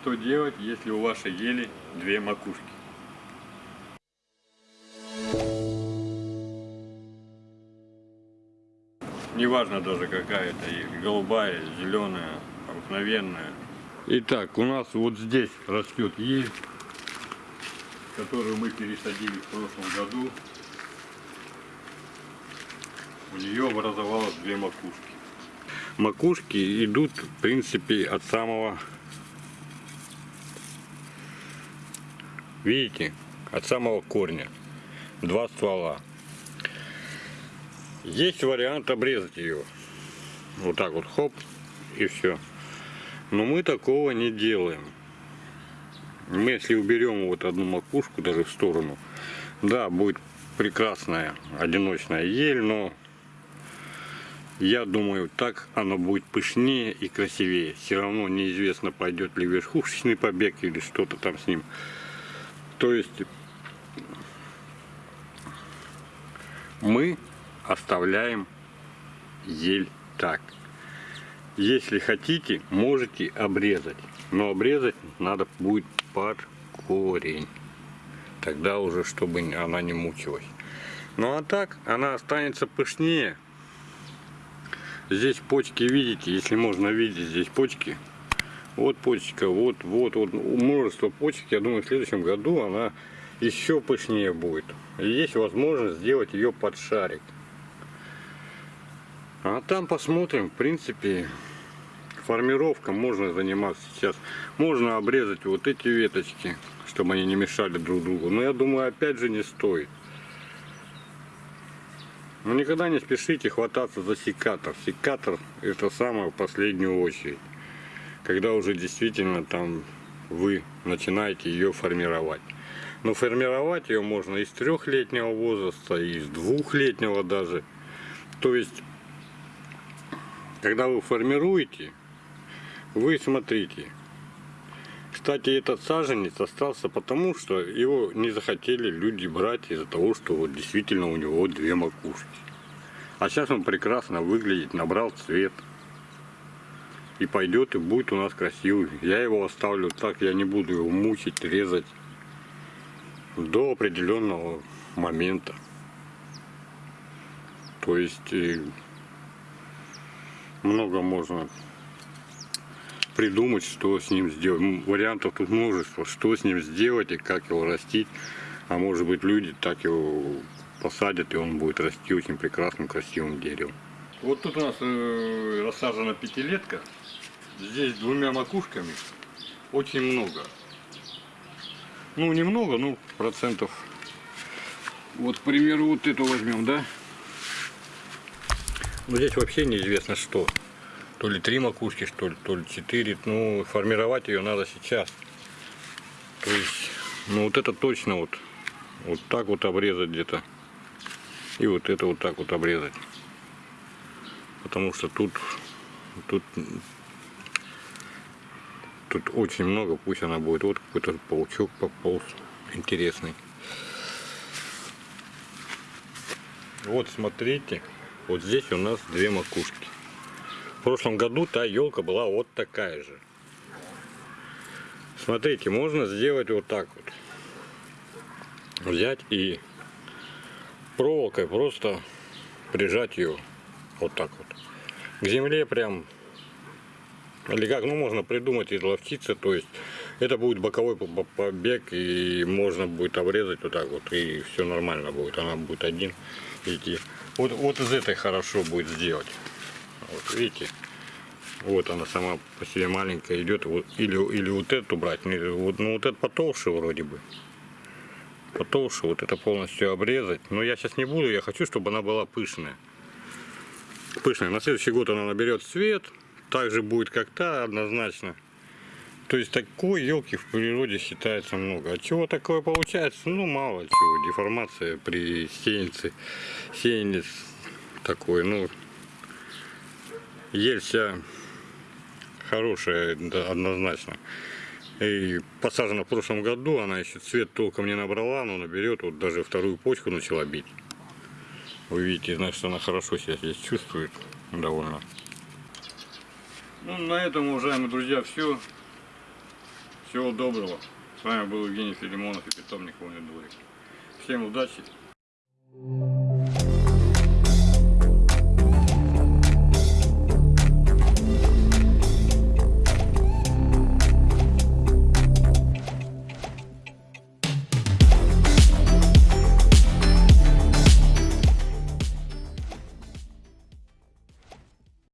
Что делать, если у вашей ели две макушки? Неважно даже какая это ель, голубая, зеленая, обыкновенная. Итак, у нас вот здесь растет ель, которую мы пересадили в прошлом году. У нее образовалось две макушки. Макушки идут, в принципе, от самого, видите, от самого корня. Два ствола. Есть вариант обрезать ее. Вот так вот, хоп, и все. Но мы такого не делаем. Мы если уберем вот одну макушку даже в сторону, да, будет прекрасная одиночная ель, но я думаю, так оно будет пышнее и красивее. Все равно неизвестно, пойдет ли верхушечный побег или что-то там с ним. То есть мы оставляем ель так. Если хотите, можете обрезать. Но обрезать надо будет под корень. Тогда уже, чтобы она не мучилась. Ну а так, она останется пышнее. Здесь почки видите, если можно видеть здесь почки. Вот почка, вот, вот, вот, множество почек. Я думаю, в следующем году она еще пышнее будет. И есть возможность сделать ее под шарик. А там посмотрим, в принципе, формировка можно заниматься сейчас. Можно обрезать вот эти веточки, чтобы они не мешали друг другу. Но я думаю, опять же не стоит. Но никогда не спешите хвататься за секатор. Секатор это самое в последнюю очередь. Когда уже действительно там вы начинаете ее формировать. Но формировать ее можно из трехлетнего возраста, из двухлетнего даже. То есть когда вы формируете, вы смотрите. Кстати, этот саженец остался потому, что его не захотели люди брать из-за того, что вот действительно у него две макушки. А сейчас он прекрасно выглядит, набрал цвет. И пойдет и будет у нас красивый. Я его оставлю так, я не буду его мучить, резать до определенного момента. То есть э, много можно придумать, что с ним сделать. Вариантов тут множество, что с ним сделать и как его растить. А может быть люди так его посадят и он будет расти очень прекрасным, красивым деревом. Вот тут у нас э, рассажена пятилетка. Здесь двумя макушками очень много. Ну, немного, ну, процентов. Вот, к примеру, вот эту возьмем, да? Ну, здесь вообще неизвестно что. То ли три макушки, что ли, то ли четыре. Ну, формировать ее надо сейчас. То есть, ну, вот это точно вот, вот так вот обрезать где-то. И вот это вот так вот обрезать. Потому что тут, тут, тут очень много, пусть она будет. Вот какой-то паучок пополз интересный. Вот смотрите. Вот здесь у нас две макушки. В прошлом году та елка была вот такая же. Смотрите, можно сделать вот так вот. Взять и проволокой просто прижать ее вот так вот. К земле прям. Или как, ну можно придумать изловчиться, то есть это будет боковой побег и можно будет обрезать вот так вот и все нормально будет. Она будет один идти. Вот, вот из этой хорошо будет сделать. Вот видите, вот она сама по себе маленькая идет. Вот, или, или вот эту брать. Вот, ну вот это потолще вроде бы. Потолще, вот это полностью обрезать. Но я сейчас не буду, я хочу, чтобы она была пышная. Пышная. На следующий год она наберет цвет. Также будет как та, однозначно. То есть такой елки в природе считается много. От чего такое получается? Ну мало чего. Деформация при сеянце. Сеянец такой, ну ель вся хорошая, да, однозначно. И посажена в прошлом году, она еще цвет толком не набрала, но наберет, вот даже вторую почку начала бить. Вы видите, значит она хорошо себя здесь чувствует довольно. Ну, на этом, уважаемые друзья, все. Всего доброго. С вами был Евгений Филимонов и питомник Воня Дворик. Всем удачи.